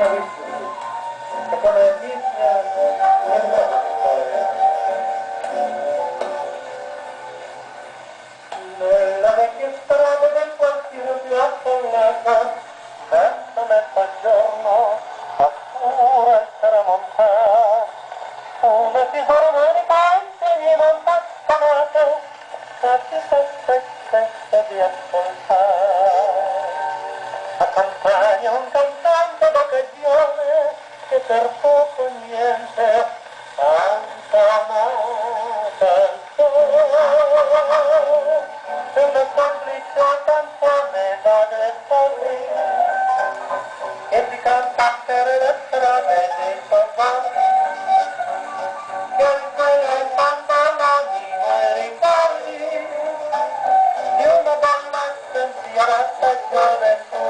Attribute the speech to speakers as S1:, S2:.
S1: I'm going to go to the hospital. I'm going to go to the hospital. verde que tampoco miente, tanta mata de una cómplice tan tremenda de salir, que mi cantante de tremendo más, que el una.